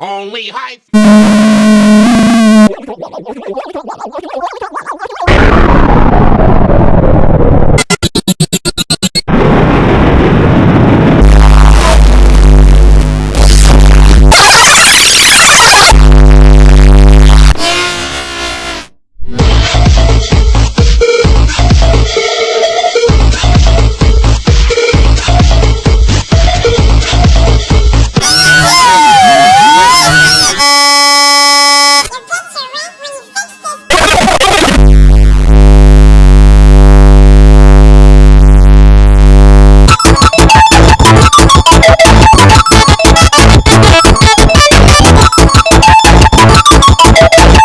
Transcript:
Only high.